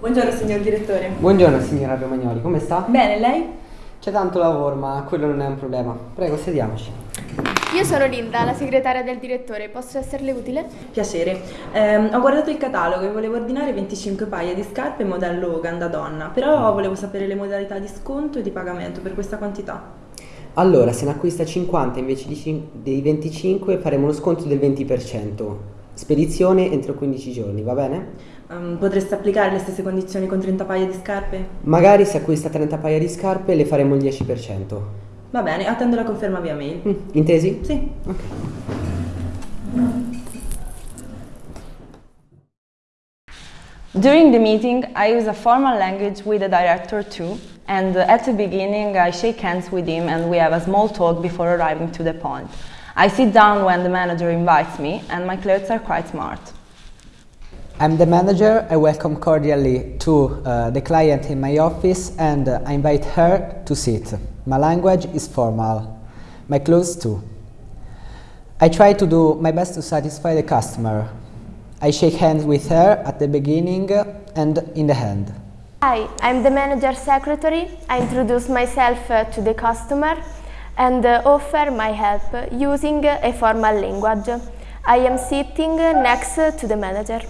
Buongiorno signor direttore. Buongiorno signora Romagnoli, come sta? Bene, lei? C'è tanto lavoro, ma quello non è un problema. Prego, sediamoci. Io sono Linda, la segretaria del direttore, posso esserle utile? Piacere. Ehm, ho guardato il catalogo e volevo ordinare 25 paia di scarpe modello Hogan da donna, però volevo sapere le modalità di sconto e di pagamento per questa quantità. Allora, se ne acquista 50 invece dei 25 faremo uno sconto del 20%. Spedizione entro 15 giorni, va bene? Ehm, potreste applicare le stesse condizioni con 30 paia di scarpe? Magari se acquista 30 paia di scarpe le faremo il 10%. Va bene, attendo la conferma via mail. Mm, intesi? Sì. Ok. During the meeting, I use a formal language with the director too, and at the beginning I shake hands with him and we have a small talk before arriving to the point. I sit down when the manager invites me and my clothes are quite smart. I'm the manager. I welcome cordially to uh, the client in my office and uh, I invite her to sit. My language is formal, my clothes too. I try to do my best to satisfy the customer. I shake hands with her at the beginning and in the end. Hi, I'm the manager secretary. I introduce myself uh, to the customer and uh, offer my help using a formal language. I am sitting next to the manager.